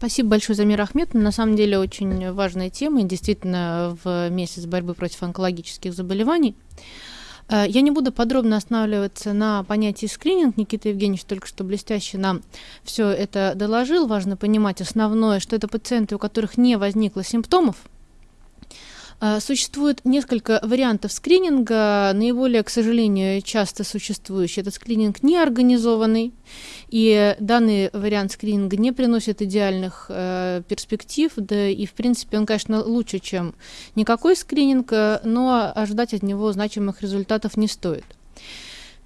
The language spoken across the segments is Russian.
Спасибо большое, Замира Ахметовна. На самом деле очень важная тема, и действительно в месяц борьбы против онкологических заболеваний. Э, я не буду подробно останавливаться на понятии скрининг. Никита Евгеньевич только что блестяще нам все это доложил. Важно понимать основное, что это пациенты, у которых не возникло симптомов, существует несколько вариантов скрининга. Наиболее, к сожалению, часто существующий этот скрининг неорганизованный. И данный вариант скрининга не приносит идеальных э, перспектив. Да и, в принципе, он, конечно, лучше, чем никакой скрининг, э, но ожидать от него значимых результатов не стоит.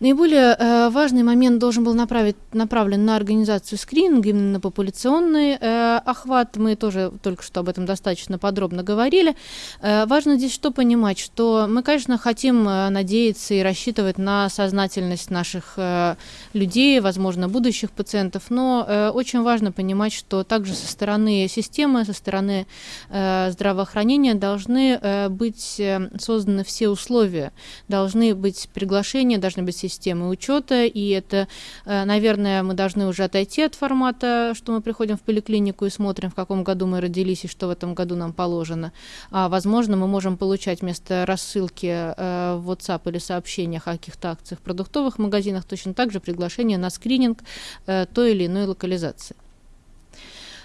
Наиболее э, важный момент должен был направить, направлен на организацию скрининга, именно на популяционный э, охват. Мы тоже только что об этом достаточно подробно говорили. Э, важно здесь что понимать, что мы, конечно, хотим э, надеяться и рассчитывать на сознательность наших э, людей, возможно, будущих пациентов, но э, очень важно понимать, что также со стороны системы, со стороны э, здравоохранения должны э, быть э, созданы все условия, должны быть приглашения, должны быть системы учета, и это, э, наверное, мы должны уже отойти от формата, что мы приходим в поликлинику и смотрим, в каком году мы родились и что в этом году нам положено. А, возможно, мы можем получать вместо рассылки э, в WhatsApp или сообщениях о каких-то акциях в продуктовых магазинах точно так же приглашение на скрининг э, той или иной локализации.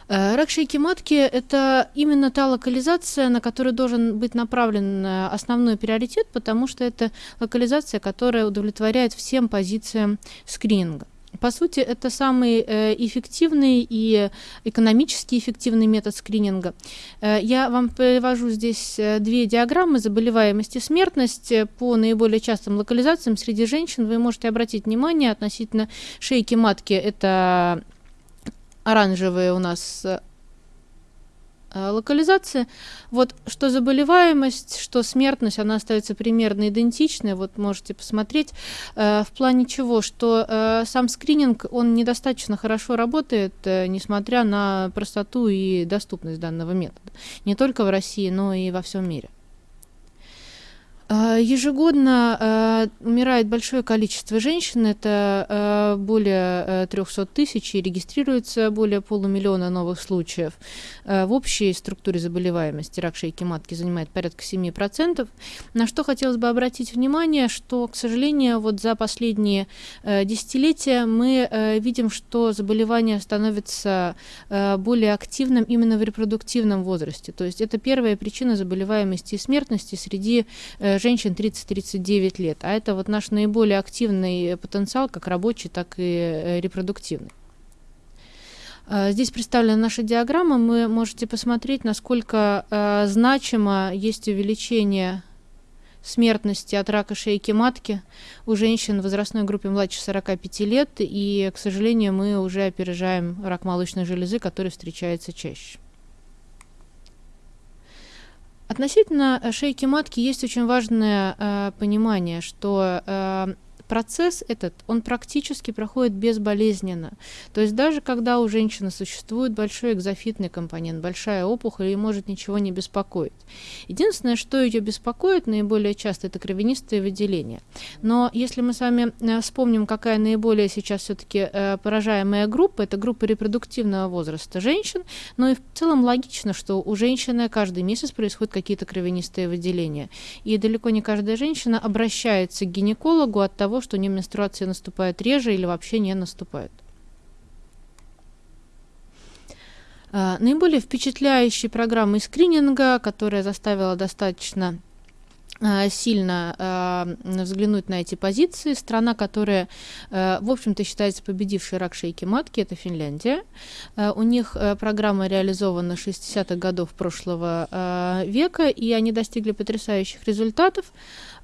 Э, рак шейки матки – это именно та локализация, на которую должен быть направлен э, основной приоритет, потому что это локализация, которая удовлетворяет всем позициям скрининга. По сути, это самый э, эффективный и экономически эффективный метод скрининга. Я вам привожу здесь две диаграммы заболеваемости и смертность по наиболее частым локализациям среди женщин. Вы можете обратить внимание относительно шейки матки. Это оранжевые у нас э, локализации. Вот что заболеваемость, что смертность, она остается примерно идентичной. Вот можете посмотреть. Э, в плане чего? Что э, сам скрининг, он недостаточно хорошо работает, э, несмотря на простоту и доступность данного метода. Не только в России, но и во всем мире. А, ежегодно э, умирает большое количество женщин, это э, более 300 э, тысяч, и регистрируется более полумиллиона новых случаев. В общей структуре заболеваемости рак шейки матки занимает порядка 7%. На что хотелось бы обратить внимание, что, к сожалению, вот за последние десятилетия мы видим, что заболевание становится более активным именно в репродуктивном возрасте. То есть это первая причина заболеваемости и смертности среди женщин 30-39 лет. А это вот наш наиболее активный потенциал, как рабочий, так и э, репродуктивный. А, здесь представлена наша диаграмма. Вы можете посмотреть, насколько э, значимо есть увеличение смертности от рака шейки матки у женщин в возрастной группе младше 45 лет. И, к сожалению, мы уже опережаем рак молочной железы, который встречается чаще. Относительно э, шейки матки есть очень важное э, понимание, что э, процесс этот, он практически проходит безболезненно. То есть даже когда у женщины существует большой экзофитный компонент, большая опухоль, ей может ничего не беспокоить. Единственное, что ее беспокоит наиболее часто, это кровянистые выделения. Но если мы с вами э, вспомним, какая наиболее сейчас все-таки э, поражаемая группа, это группа репродуктивного возраста женщин, но и в целом логично, что у женщины каждый месяц происходят какие-то кровянистые выделения. И далеко не каждая женщина обращается к гинекологу от того, что у нее менструация наступает реже или вообще не наступает. А, наиболее впечатляющей программой скрининга, которая заставила достаточно сильно э, взглянуть на эти позиции. Страна, которая, э, в общем-то, считается победившей рак шейки матки, это Финляндия. Э, у них э, программа реализована 60-х годов прошлого э, века, и они достигли потрясающих результатов.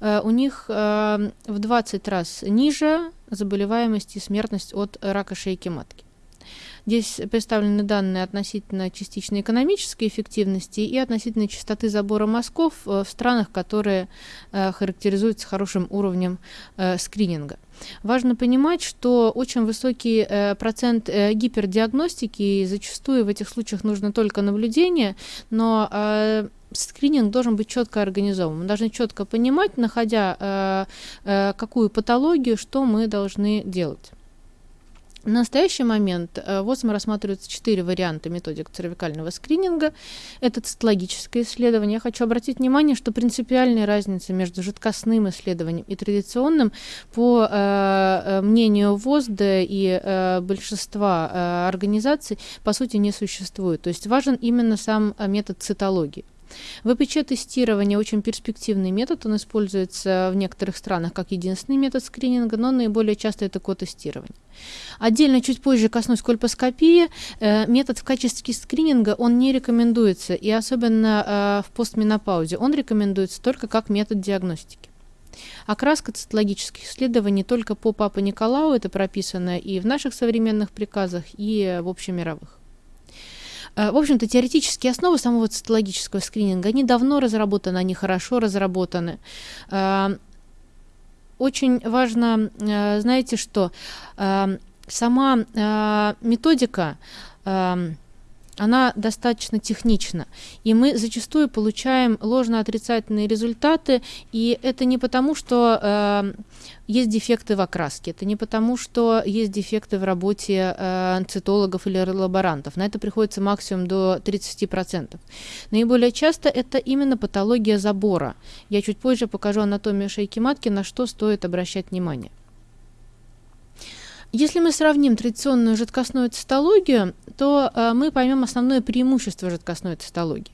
Э, у них э, в 20 раз ниже заболеваемость и смертность от рака шейки матки. Здесь представлены данные относительно частичной экономической эффективности и относительно частоты забора мазков э, в странах, которые э, характеризуются хорошим уровнем э, скрининга. Важно понимать, что очень высокий э, процент э, гипердиагностики, и зачастую в этих случаях нужно только наблюдение, но э, скрининг должен быть четко организован. Мы должны четко понимать, находя какую патологию, что мы должны делать. В настоящий момент э, в ОСМ рассматриваются четыре варианта методик цервикального скрининга. Это цитологическое исследование. Я хочу обратить внимание, что принципиальной разницы между жидкостным исследованием и традиционным, по э, э мнению ВОЗД и э, большинства э, организаций, по сути, не существует. То есть важен именно сам э, метод цитологии. ВПЧ-тестирование очень перспективный метод, он используется в некоторых странах как единственный метод скрининга, но наиболее часто это ко-тестирование. Отдельно чуть позже коснусь кольпоскопии. Э, метод в качестве скрининга он не рекомендуется, и особенно э, в постменопаузе. Он рекомендуется только как метод диагностики. Окраска цитологических исследований только по Папа Николау, это прописано и в наших современных приказах, и в общемировых. Э, в общем-то, теоретические основы самого цитологического скрининга, они давно разработаны, они хорошо разработаны. Э, очень важно, э, знаете что, сама методика она достаточно технична. И мы зачастую получаем ложно-отрицательные результаты, и это не потому, что э, есть дефекты в окраске, это не потому, что есть дефекты в работе э, цитологов или лаборантов. На это приходится максимум до 30%. Наиболее часто это именно патология забора. Я чуть позже покажу анатомию шейки матки, на что стоит обращать внимание. Если мы сравним традиционную жидкостную цитологию, то э, мы поймем основное преимущество жидкостной цитологии.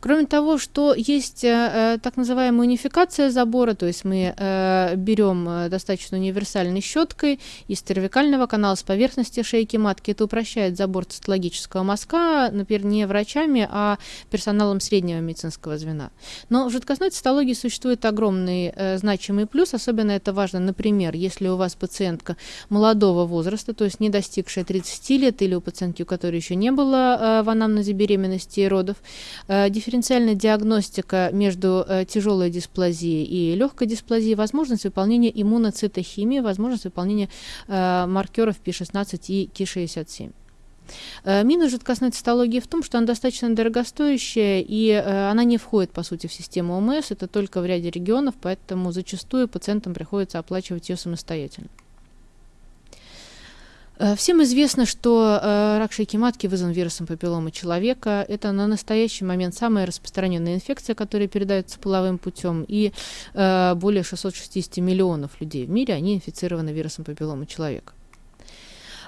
Кроме того, что есть э, э, так называемая унификация забора, то есть мы э, берем достаточно универсальной щеткой из cervicального канала с поверхности шейки матки. Это упрощает забор цитологического мазка, например, не врачами, а персоналом среднего медицинского звена. Но в жидкостной цитологии существует огромный э, значимый плюс, особенно это важно, например, если у вас пациентка молодого возраста, то есть не достигшая 30 лет, или у пациентки, у которой еще не было э, в анамнезе беременности и родов, Э, дифференциальная диагностика между э, тяжелой дисплазией и легкой дисплазией, возможность выполнения иммуноцитохимии, возможность выполнения э, маркеров P16 и Ki67. Минус жидкостной цитологии в том, что она достаточно дорогостоящая, и э, она не входит, по сути, в систему ОМС, это только в ряде регионов, поэтому зачастую пациентам приходится оплачивать ее самостоятельно. Э, всем известно, что э, рак шейки матки вызван вирусом папилломы человека. Это на настоящий момент самая распространенная инфекция, которая передается половым путем. И э, более 660 миллионов людей в мире, они инфицированы вирусом папилломы человека.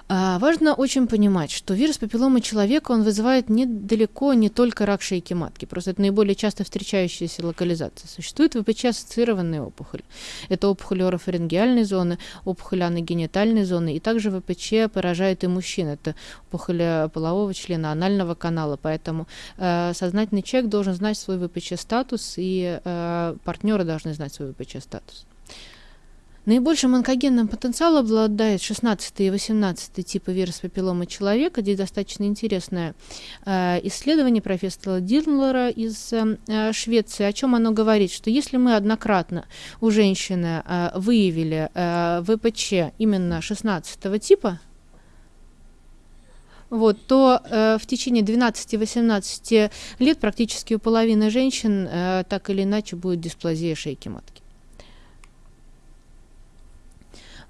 А, важно очень понимать, что вирус папилломы человека, он вызывает недалеко не только рак шейки матки, просто это наиболее часто встречающаяся локализация. Существует ВПЧ-ассоциированные опухоли. Это опухоли орофарингеальной зоны, опухоли аногенитальной зоны, и также ВПЧ поражает и мужчин. Это опухоли полового члена, анального канала, поэтому э, сознательный человек должен знать свой ВПЧ-статус, и э, партнеры должны знать свой ВПЧ-статус. Наибольшим онкогенным потенциалом обладает 16 и 18 типы вируса папилломы человека. Здесь достаточно интересное э, исследование профессора Дирнлера из э, Швеции. О чем оно говорит? Что если мы однократно у женщины э, выявили э, ВПЧ именно 16 типа, вот, то э, в течение 12-18 лет практически у половины женщин э, так или иначе будет дисплазия шейки матки.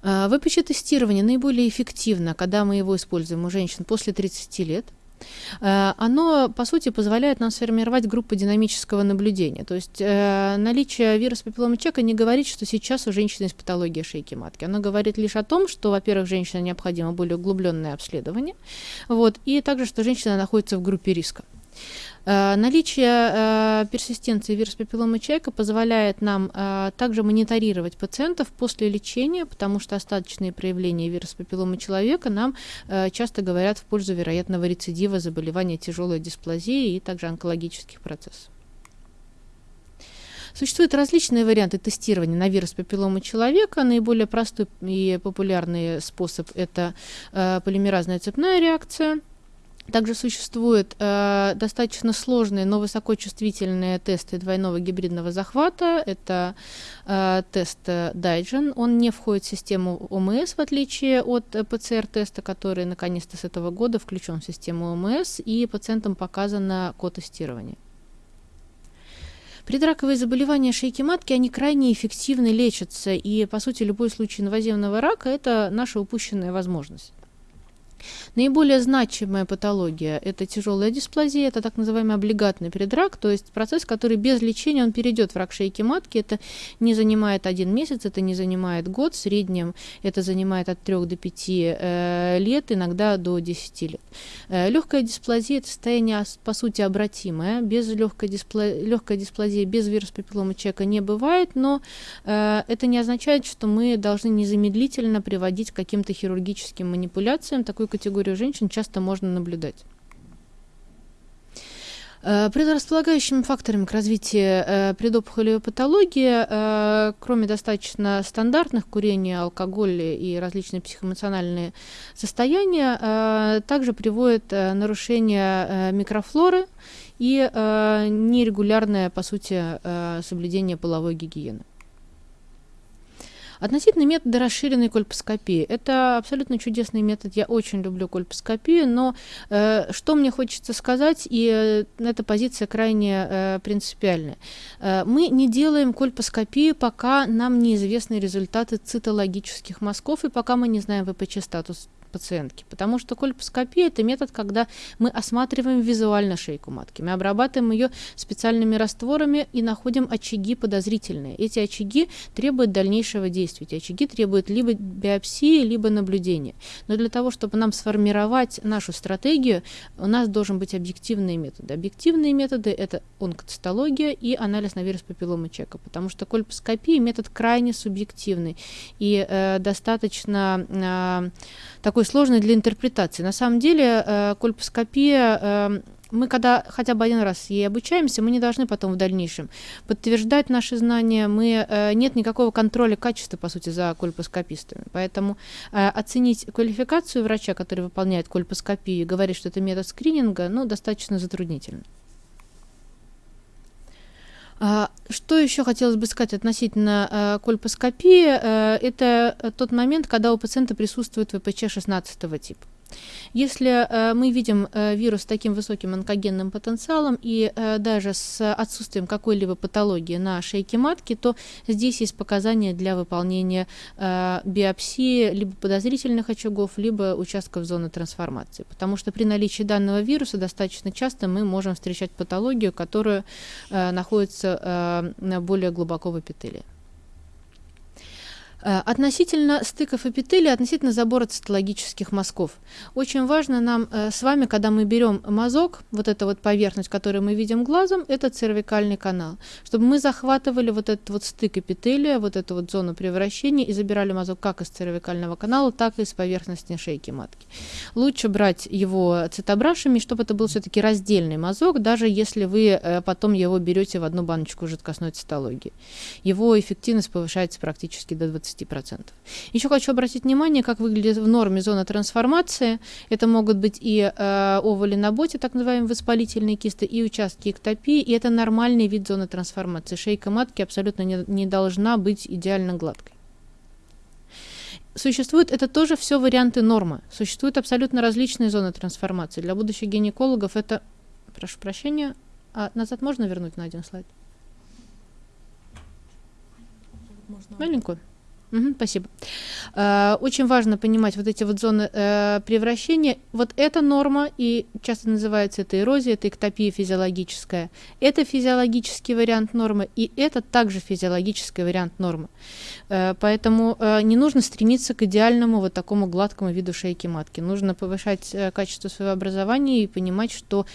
А, ВПЧ-тестирование наиболее эффективно, когда мы его используем у женщин после 30 лет. А, оно, по сути, позволяет нам сформировать группу динамического наблюдения. То есть э, наличие вируса папиллома чека не говорит, что сейчас у женщины есть патология шейки матки. Оно говорит лишь о том, что, во-первых, женщине необходимо более углубленное обследование, вот, и также, что женщина находится в группе риска. Э, наличие э, персистенции вируса папилломы человека позволяет нам э, также мониторировать пациентов после лечения, потому что остаточные проявления вируса папилломы человека нам часто говорят в пользу вероятного рецидива заболевания тяжелой дисплазии и также онкологических процессов. Существуют различные варианты тестирования на вирус папилломы человека. Наиболее простой и популярный способ – это полимеразная цепная реакция – также существуют э, достаточно сложные, но высокочувствительные тесты двойного гибридного захвата. Это э, тест Daigen. Он не входит в систему ОМС, в отличие от ПЦР-теста, который наконец-то с этого года включен в систему ОМС, и пациентам показано ко-тестирование. Предраковые заболевания шейки матки, они крайне эффективно лечатся, и, по сути, любой случай инвазивного рака – это наша упущенная возможность. Наиболее значимая патология – это тяжелая дисплазия, это так называемый облигатный предрак, то есть процесс, который без лечения он перейдет в рак шейки матки. Это не занимает один месяц, это не занимает год, в среднем это занимает от 3 до 5 э, лет, иногда до 10 лет. Э, легкая дисплазия – это состояние, по сути, обратимое. Без легкой, диспло... легкой дисплазии, без вируса папиллома человека не бывает, но э, это не означает, что мы должны незамедлительно приводить к каким-то хирургическим манипуляциям. Такую категорию женщин часто можно наблюдать. Э, предрасполагающими факторами к развитию э, предопухолевой патологии, э, кроме достаточно стандартных курения, алкоголя и различные психоэмоциональные состояния, также приводят нарушение микрофлоры и нерегулярное, по сути, соблюдение половой гигиены. Относительно метода расширенной кольпоскопии. Это абсолютно чудесный метод. Я очень люблю кольпоскопию, но э, что мне хочется сказать, и э, эта позиция крайне э, принципиальная. Э, мы не делаем кольпоскопию, пока нам неизвестны результаты цитологических мазков, и пока мы не знаем ВПЧ-статус пациентки. Потому что кольпоскопия – это метод, когда мы осматриваем визуально шейку матки. Мы обрабатываем ее специальными растворами и находим очаги подозрительные. Эти очаги требуют дальнейшего действия. Эти очаги требуют либо биопсии, либо наблюдения. Но для того, чтобы нам сформировать нашу стратегию, у нас должен быть объективные методы. Объективные методы – это онкоцитология и анализ на вирус папилломы чека, потому что кольпоскопия – метод крайне субъективный и э, достаточно э, такой сложной для интерпретации. На самом деле э, кольпоскопия э, мы когда хотя бы один раз ей обучаемся, мы не должны потом в дальнейшем подтверждать наши знания. Мы, э, нет никакого контроля качества, по сути, за кольпоскопистами. Поэтому э, оценить квалификацию врача, который выполняет кольпоскопию и говорит, что это метод скрининга, ну, достаточно затруднительно. Что еще хотелось бы сказать относительно э, кольпоскопии? Э, это тот момент, когда у пациента присутствует ВПЧ 16 типа. Если э, мы видим э, вирус с таким высоким онкогенным потенциалом и э, даже с отсутствием какой-либо патологии на шейке матки, то здесь есть показания для выполнения э, биопсии либо подозрительных очагов, либо участков зоны трансформации. Потому что при наличии данного вируса достаточно часто мы можем встречать патологию, которая э, находится э, более глубоко в эпителии. Э, относительно стыков эпителия, относительно забора цитологических мазков. Очень важно нам э, с вами, когда мы берем мазок, вот эта вот поверхность, которую мы видим глазом, это цервикальный канал, чтобы мы захватывали вот этот вот стык эпителия, вот эту вот зону превращения и забирали мазок как из цервикального канала, так и из поверхности шейки матки. Лучше брать его цитобрашами, чтобы это был все-таки раздельный мазок, даже если вы э, потом его берете в одну баночку жидкостной цитологии. Его эффективность повышается практически до 20 20%. Еще хочу обратить внимание, как выглядит в норме зона трансформации. Это могут быть и э, овали на боте, так называемые воспалительные кисты, и участки эктопии, и это нормальный вид зоны трансформации. Шейка матки абсолютно не, не должна быть идеально гладкой. Существуют, это тоже все варианты нормы. Существуют абсолютно различные зоны трансформации. Для будущих гинекологов это, прошу прощения, а назад можно вернуть на один слайд? Можно. Маленькую? Угу, спасибо. Э, очень важно понимать вот эти вот зоны э, превращения. Вот эта норма, и часто называется это эрозия, это эктопия физиологическая. Это физиологический вариант нормы, и это также физиологический вариант нормы. Э, поэтому не нужно стремиться к идеальному вот такому гладкому виду шейки матки. Нужно повышать качество своего образования и понимать, что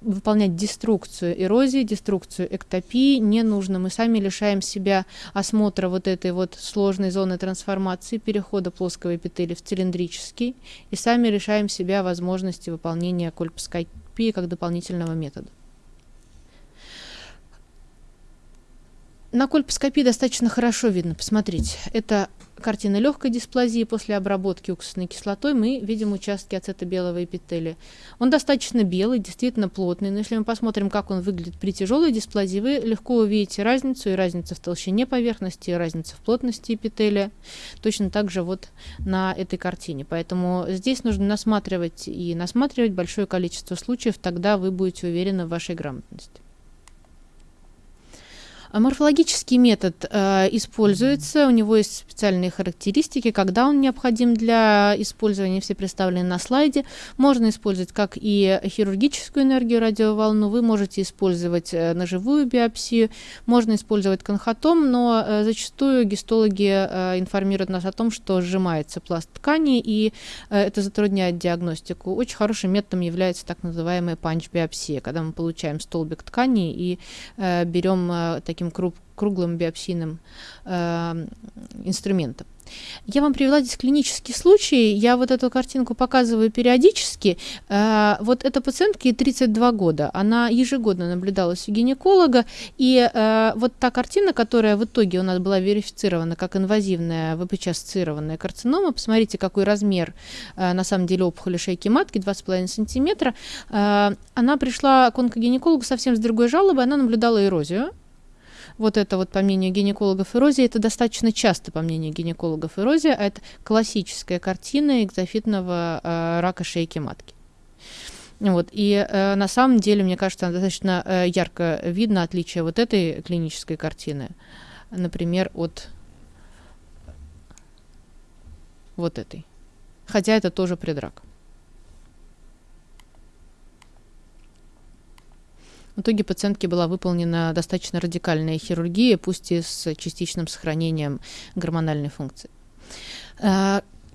выполнять деструкцию эрозии, деструкцию эктопии не нужно. Мы сами лишаем себя осмотра вот этой вот сложной зоны трансформации перехода плоского эпителия в цилиндрический и сами решаем себя возможности выполнения кольпоскопии как дополнительного метода. На кольпоскопии достаточно хорошо видно, посмотрите, это картина легкой дисплазии после обработки уксусной кислотой мы видим участки ацетобелого эпителия. Он достаточно белый, действительно плотный, но если мы посмотрим, как он выглядит при тяжелой дисплазии, вы легко увидите разницу, и разницу в толщине поверхности, и разницу в плотности эпителия, точно так же вот на этой картине. Поэтому здесь нужно насматривать и насматривать большое количество случаев, тогда вы будете уверены в вашей грамотности. Морфологический метод э, используется, у него есть специальные характеристики, когда он необходим для использования, все представлены на слайде. Можно использовать как и хирургическую энергию радиоволну, вы можете использовать э, ножевую биопсию, можно использовать конхотом, но э, зачастую гистологи э, информируют нас о том, что сжимается пласт ткани, и э, это затрудняет диагностику. Очень хорошим методом является так называемая панч-биопсия, когда мы получаем столбик ткани и э, берем э, таким круг, круглым биопсийным э, инструментом. Я вам привела здесь клинический случай. Я вот эту картинку показываю периодически. Э, вот эта пациентке 32 года. Она ежегодно наблюдалась у гинеколога. И э, вот та картина, которая в итоге у нас была верифицирована как инвазивная ВПЧ-ассоциированная карцинома, посмотрите, какой размер э, на самом деле опухоли шейки матки, 2,5 сантиметра. Она пришла к онкогинекологу совсем с другой жалобой. Она наблюдала эрозию вот это вот, по мнению гинекологов, эрозия, это достаточно часто, по мнению гинекологов, эрозия, а это классическая картина экзофитного э, рака шейки матки. Вот. И э, на самом деле, мне кажется, достаточно э, ярко видно отличие вот этой клинической картины, например, от вот этой. Хотя это тоже предрак. В итоге пациентке была выполнена достаточно радикальная хирургия, пусть и с частичным сохранением гормональной функции.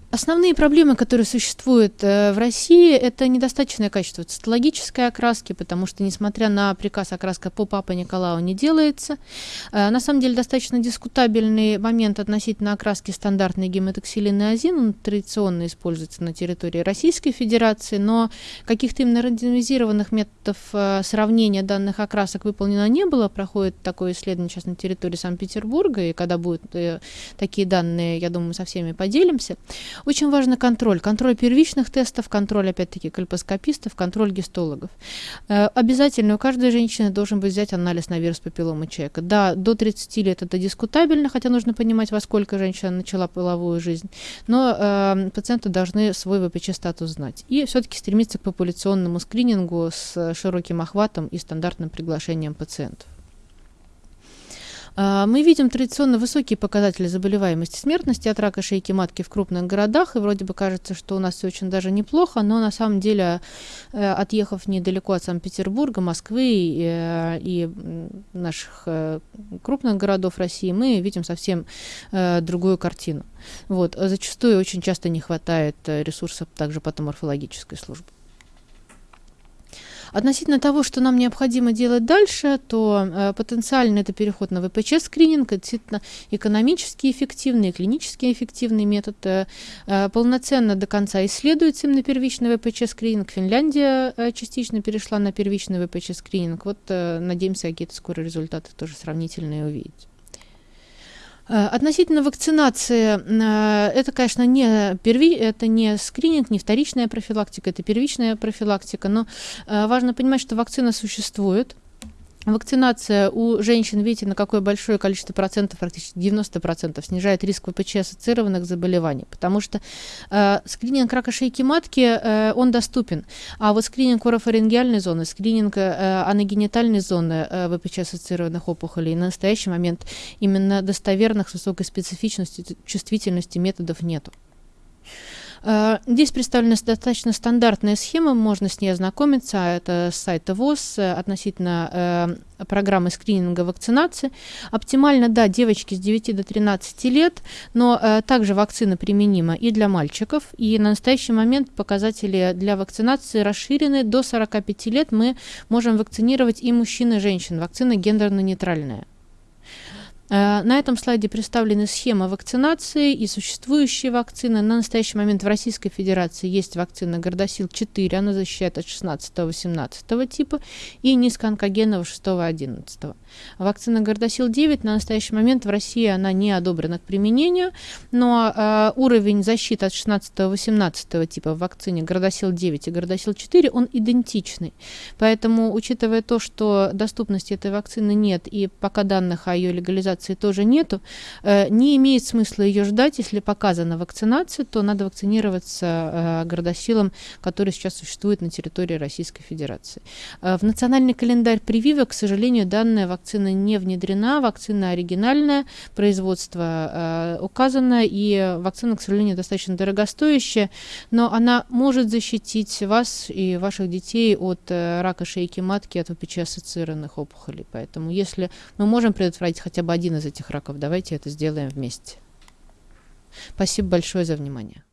Основные проблемы, которые существуют э, в России, это недостаточное качество цитологической окраски, потому что, несмотря на приказ, окраска по Папа Николау не делается. Э, на самом деле, достаточно дискутабельный момент относительно окраски стандартной гемотоксилины азин. Он традиционно используется на территории Российской Федерации, но каких-то именно рандомизированных методов э, сравнения данных окрасок выполнено не было. Проходит такое исследование сейчас на территории Санкт-Петербурга, и когда будут такие данные, я думаю, мы со всеми поделимся. Очень важен контроль. Контроль первичных тестов, контроль, опять-таки, кальпоскопистов, контроль гистологов. Э, обязательно у каждой женщины должен быть взять анализ на вирус папилломы человека. Да, до 30 лет это дискутабельно, хотя нужно понимать, во сколько женщина начала половую жизнь. Но э, пациенты должны свой ВПЧ-статус знать. И все-таки стремиться к популяционному скринингу с широким охватом и стандартным приглашением пациентов. А, мы видим традиционно высокие показатели заболеваемости смертности от рака шейки матки в крупных городах, и вроде бы кажется, что у нас все очень даже неплохо, но на самом деле, э, отъехав недалеко от Санкт-Петербурга, Москвы и, э, и наших э, крупных городов России, мы видим совсем другую картину. Вот. Зачастую очень часто не хватает ресурсов также патоморфологической службы. Относительно того, что нам необходимо делать дальше, то э, потенциально это переход на ВПЧ-скрининг, действительно экономически эффективный, клинически эффективный метод. Э, э, полноценно до конца исследуется именно первичный ВПЧ-скрининг. Финляндия э, частично перешла на первичный ВПЧ-скрининг. Вот э, надеемся какие-то скоро результаты тоже сравнительные увидеть. Э, относительно вакцинации, э, это, конечно, не, перви, это не скрининг, не вторичная профилактика, это первичная профилактика, но э, важно понимать, что вакцина существует, Вакцинация у женщин, видите, на какое большое количество процентов, практически 90 процентов, снижает риск ВПЧ-ассоциированных заболеваний, потому что э, скрининг рака шейки матки, э, он доступен, а вот скрининг орофарингеальной зоны, скрининг э, аногенитальной зоны э, ВПЧ-ассоциированных опухолей на настоящий момент именно достоверных с высокой специфичностью, чувствительности методов нету. Э, здесь представлена достаточно стандартная схема, можно с ней ознакомиться. Это с сайта ВОЗ э, относительно э, программы скрининга вакцинации. Оптимально, да, девочки с 9 до 13 лет, но также вакцина применима и для мальчиков. И на настоящий момент показатели для вакцинации расширены. До 45 лет мы можем вакцинировать и мужчин, и женщин. Вакцина гендерно-нейтральная. Э, на этом слайде представлены схемы вакцинации и существующие вакцины. На настоящий момент в Российской Федерации есть вакцина Гордосил-4, она защищает от 16-18 типа, и низкоонкогенного 6-11. Вакцина Гордосил-9 на настоящий момент в России она не одобрена к применению, но э, уровень защиты от 16-18 типа в вакцине Гордосил-9 и Гордосил-4 он идентичный. Поэтому, учитывая то, что доступности этой вакцины нет и пока данных о ее легализации Федерации тоже нету. Э, не имеет смысла ее ждать. Если показана вакцинация, то надо вакцинироваться э, городосилам, которые сейчас существуют на территории Российской Федерации. Э, в национальный календарь прививок, к сожалению, данная вакцина не внедрена. Вакцина оригинальная, производство указано, и вакцина, к сожалению, достаточно дорогостоящая, но она может защитить вас и ваших детей от рака шейки матки, от ВПЧ-ассоциированных опухолей. Поэтому если мы можем предотвратить хотя бы один из этих раков, давайте это сделаем вместе. Спасибо большое за внимание.